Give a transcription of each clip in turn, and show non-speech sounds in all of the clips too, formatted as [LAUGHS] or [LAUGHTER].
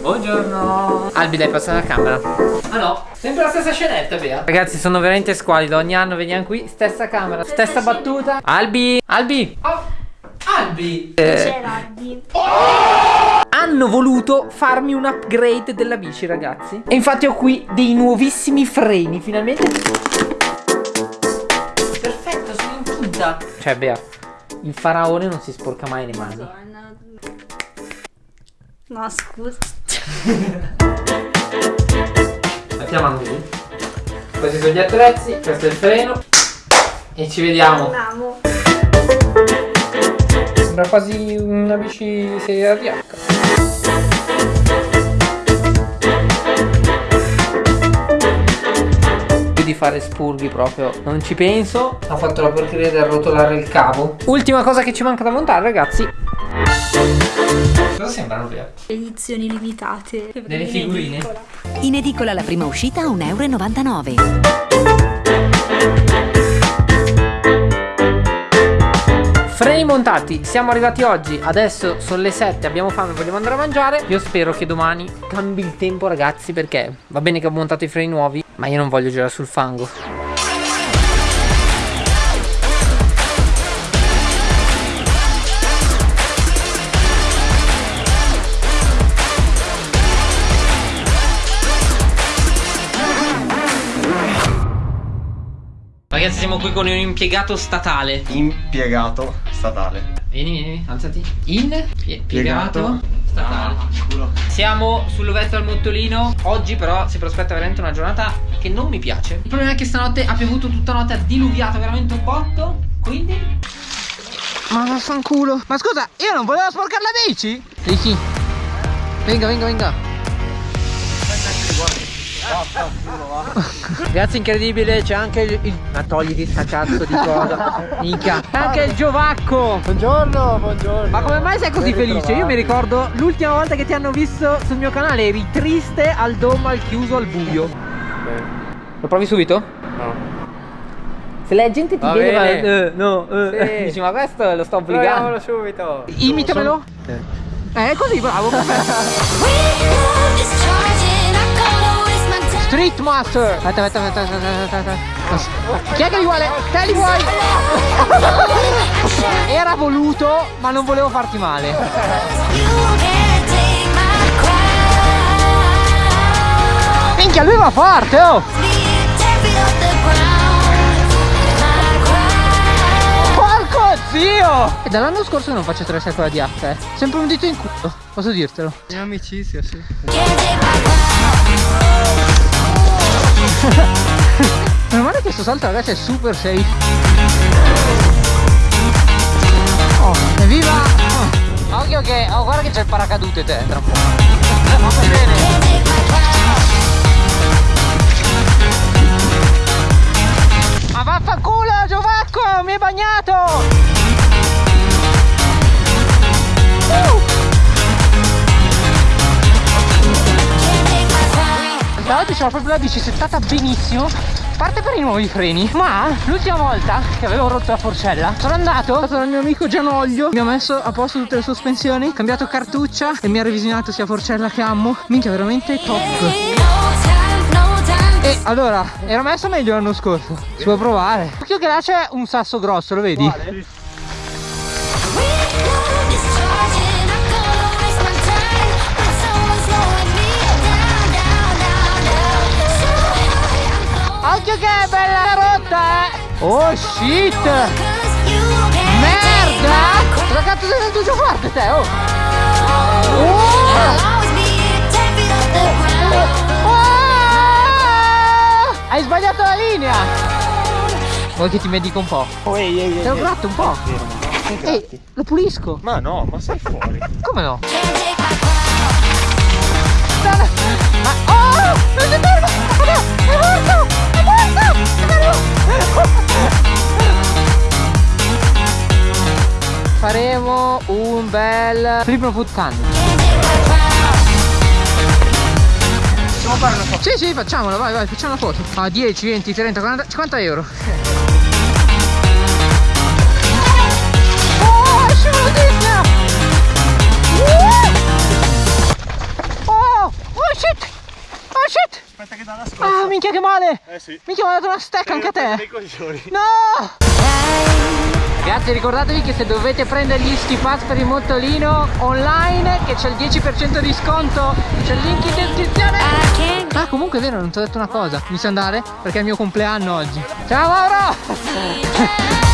Buongiorno. Albi dai passa la camera. Ah no, sempre la stessa scenetta Bea. Ragazzi sono veramente squalido Ogni anno veniamo qui, stessa camera, stessa battuta. Albi, Albi. Oh. Albi. Eh. C'era Albi? Hanno voluto farmi un upgrade della bici ragazzi. E infatti ho qui dei nuovissimi freni Finalmente. Perfetto sono in tinta Cioè Bea Il faraone non si sporca mai le mani No scusa Mettiamo così. Questi sono gli attrezzi, questo è il freno. E ci vediamo. Andiamo. Sembra quasi una bici serie DH. di fare spurghi proprio non ci penso ho fatto la porcheria di arrotolare il cavo ultima cosa che ci manca da montare ragazzi Cosa sembrano via? Edizioni limitate. Delle figurine? In edicola la prima uscita a 1,99 euro. Freni montati, siamo arrivati oggi, adesso sono le 7, abbiamo fame, vogliamo andare a mangiare Io spero che domani cambi il tempo ragazzi perché va bene che ho montato i freni nuovi Ma io non voglio girare sul fango Qui con un impiegato statale. Impiegato statale. Vieni, vieni, alzati. In? Impiegato statale. Ah, Siamo sull'Ovetto al Mottolino. Oggi però si prospetta veramente una giornata che non mi piace. Il problema è che stanotte ha piovuto tutta notte Ha diluviato veramente un botto Quindi Ma vaffanculo. Ma scusa, io non volevo sporcare la bici? Ricky. Venga, venga, venga Ragazzi incredibile c'è anche il, il... Ma togliti sta cazzo di cosa. Minchia. Anche il Giovacco. Buongiorno buongiorno. Ma come mai sei così ben felice? Io mi ricordo l'ultima volta che ti hanno visto sul mio canale Eri triste al domo al chiuso al buio. Beh. Lo provi subito? No. Se la gente ti vede ma, eh, no, eh, sì. [LAUGHS] dici ma questo lo sto obbligando Proviamolo subito. Imitamelo. Eh, eh così bravo [LAUGHS] [LAUGHS] Street Master. Aspetta, aspetta, aspetta, aspetta, aspetta. Chi è che li vuole? Te li vuoi? [LAUGHS] Era voluto ma non volevo farti male. Minchia lui va forte oh. Porco zio! E dall'anno scorso non faccio 3 secoli di H eh. Sempre un dito in culo Posso dirtelo. In amicizia sì [LAUGHS] Meno male questo salto ragazzi è super safe Oh, evviva! Oh. Occhio che, oh guarda che c'è il paracadute te tra un po'. Va bene! Ma vaffanculo Giovacco, mi hai bagnato! Da oggi c'ho proprio la bici settata benissimo. Parte per i nuovi freni ma l'ultima volta che avevo rotto la forcella sono andato dal mio amico Gianoglio. Mi ha messo a posto tutte le sospensioni cambiato cartuccia e mi ha revisionato sia forcella che ammo. Minchia veramente top. E allora era messo meglio l'anno scorso. Si può provare. Occhio che là c'è un sasso grosso lo vedi? Vale. Occhio che è bella rotta eh Oh shit Merda Cosa cazzo sei venuto giù forte te oh, oh. oh. Hai sbagliato la linea Vuoi che ti medico un po'? Oh, ehi, ehi, Te lo gratto un po' Ehi, lo pulisco Ma no, ma sei fuori Come no? [LAUGHS] Ma oh! Non si ferma! È morto! Faremo un bel flip food can Possiamo fare una foto? Sì sì facciamola vai vai facciamo una foto. A 10, 20, 30, 40, 50 euro minchia che male! Eh sì. Minchia, mi ha dato una stack anche a te! No! Ragazzi ricordatevi che se dovete prendere gli ski pass per il mottolino online che c'è il 10% di sconto c'è il link in descrizione Ah comunque è vero non ti ho detto una cosa Mi sa andare perché è il mio compleanno oggi Ciao Mauro!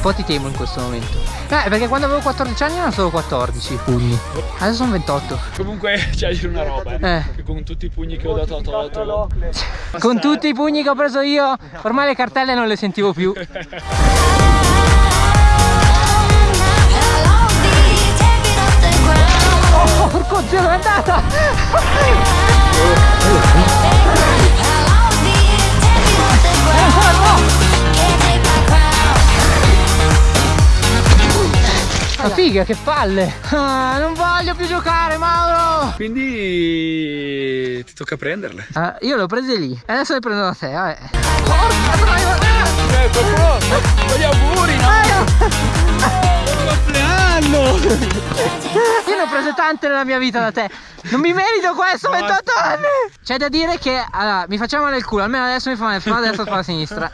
Un po' ti temo in questo momento Eh perché quando avevo 14 anni erano solo 14 pugni Adesso sono 28 Comunque [LAUGHS] c'è dire una roba, eh. Eh. che con tutti i pugni che ho dato a Toto. Con tutti i pugni che ho preso io Ormai le cartelle non le sentivo più [LAUGHS] Oh, porco zio, dove è andata? [LAUGHS] Ma figa, che palle! Ah, non voglio più giocare, Mauro! Quindi ti tocca prenderle. Ah, io le ho prese lì, adesso le prendo da te, vabbè. Porca troia! Eh, qualcuno, gli auguri, no? compleanno! Io ne ho prese tante nella mia vita da te. Non mi merito questo, 28 anni! C'è da dire che allora, mi facciamo male il culo, almeno adesso mi fa male spalla destra e spalla sinistra.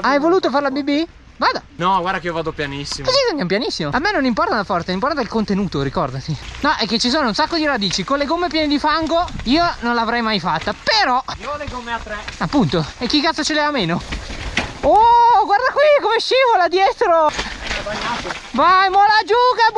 Hai voluto fare la BB? Vada! No, guarda che io vado pianissimo. Così andiamo pianissimo. A me non importa la forza, importa il contenuto, ricordati. No, è che ci sono un sacco di radici. Con le gomme piene di fango io non l'avrei mai fatta. Però, Io ho le gomme a tre. appunto, e chi cazzo ce le ha meno? Oh, guarda qui come scivola dietro! Vai, mola giù, che è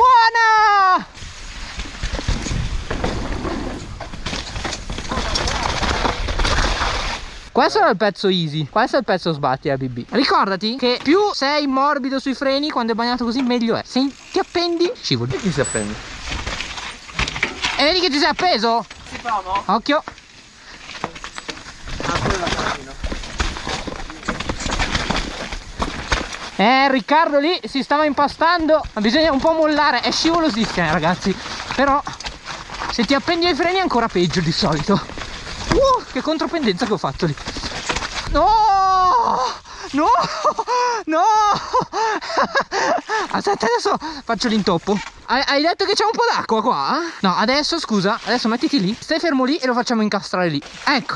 Questo era il pezzo easy, questo è il pezzo sbatti a BB. Ricordati che più sei morbido sui freni quando è bagnato così meglio è. Se ti appendi, scivoli. Chi si appende? E vedi che ti sei appeso? Si provo? Occhio. Eh, Riccardo lì si stava impastando, ma bisogna un po' mollare, è scivolosissima ragazzi. Però se ti appendi ai freni è ancora peggio di solito. Che contropendenza che ho fatto lì. No! No! No! [LAUGHS] Aspetta, adesso faccio l'intoppo. Hai, hai detto che c'è un po' d'acqua qua? No, adesso scusa, adesso mettiti lì, stai fermo lì e lo facciamo incastrare lì. Ecco.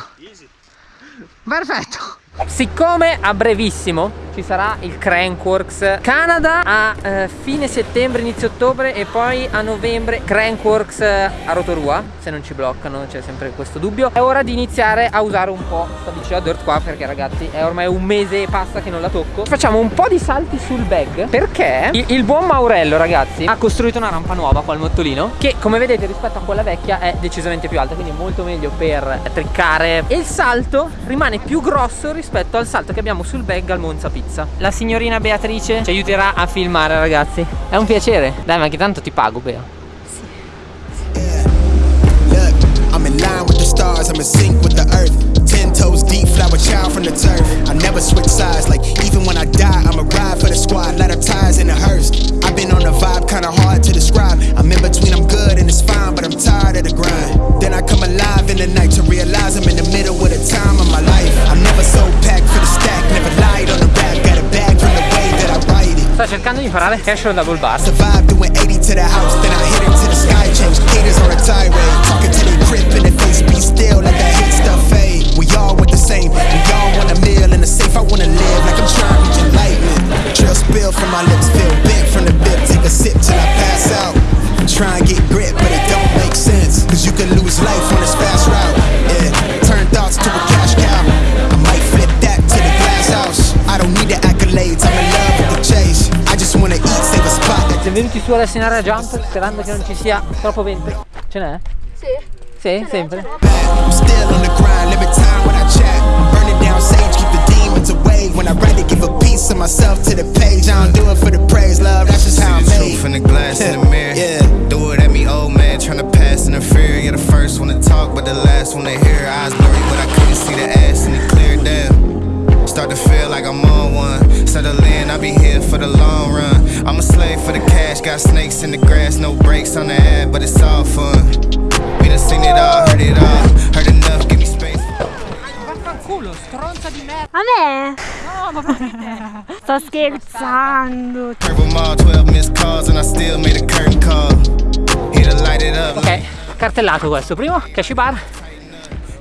Perfetto. Siccome a brevissimo ci sarà il Crankworks Canada a eh, fine settembre, inizio ottobre e poi a novembre Crankworks eh, a Rotorua, se non ci bloccano c'è sempre questo dubbio. È ora di iniziare a usare un po' sta bici dirt qua perché ragazzi è ormai un mese e passa che non la tocco. Facciamo un po' di salti sul bag perché il, il buon Maurello ragazzi ha costruito una rampa nuova qua al mottolino che come vedete rispetto a quella vecchia è decisamente più alta quindi molto meglio per triccare e il salto rimane più grosso rispetto al salto che abbiamo sul bag al Monza Pizza. La signorina Beatrice ci aiuterà a filmare ragazzi. È un piacere. Dai ma che tanto ti pago Bea. Look, I'm in line with the stars, I'm in sync canale the Double Bar Survive venuti su alla Sinara Jump sperando che non ci sia troppo vento. Ce n'è? Sì. Sì, sempre. When I write it, give a piece of myself to the page. I don't do it for the praise, love. That's just how I'm made. truth in the glass in the mirror. Yeah. Do it at me, old man, tryna pass in the fear. You're the first one to talk, but the last one to hear. Eyes blurry, but I couldn't see the ass and it cleared down. Start to feel like I'm on one. Settle in, I'll be here for the long run. I'm a slave for the cash, got snakes in the grass, no brakes on the ad, but it's all fun. We done seen it all, heard it all, heard enough, give me space. Vaffanculo, stronza di merda. A me? No, ma proprio te. Sto scherzando. Purple mall, 12 missed calls, and I still made a curtain call. Here to light it up. Ok, cartellato questo. Primo, cash bar.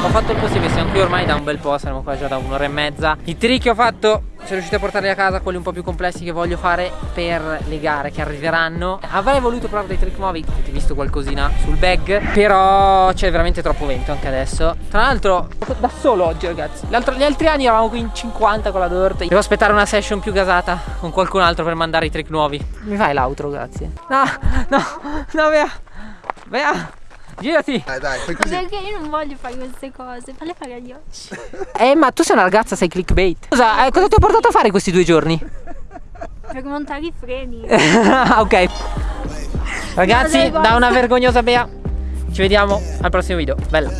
Ho fatto il possibile, siamo qui ormai da un bel po', saremo qua già da un'ora e mezza. I trick che ho fatto, sono riuscito a portarli a casa, quelli un po' più complessi che voglio fare per le gare che arriveranno. Avrei voluto provare dei trick nuovi, avete visto qualcosina sul bag, però c'è veramente troppo vento anche adesso. Tra l'altro, da solo oggi ragazzi. Gli altri anni eravamo qui in 50 con la Dirt. Devo aspettare una session più gasata con qualcun altro per mandare i trick nuovi. Mi fai l'outro, grazie. No, no, no, via. Via. Girati! Dai, dai, fai così. Perché io non voglio fare queste cose, falle fare agli occhi. [LAUGHS] Eh, ma tu sei una ragazza, sei clickbait. Cosa, eh, cosa ti ho portato a fare questi due giorni? Per montare i freni. [LAUGHS] Ah, ok. Ragazzi, no, da una vergognosa Bea. Ci vediamo al prossimo video. Bella.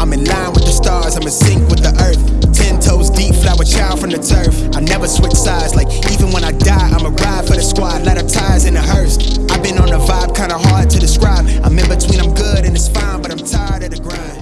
I'm in line with the stars, I'm in sync with the earth. Ten toes deep, flower child from the turf. I never switch sides, like even when I die, I'm a ride for the squad. Lot of ties in the hearse. I've been on a vibe, kinda hard to describe. I'm in between, I'm tired of the grind.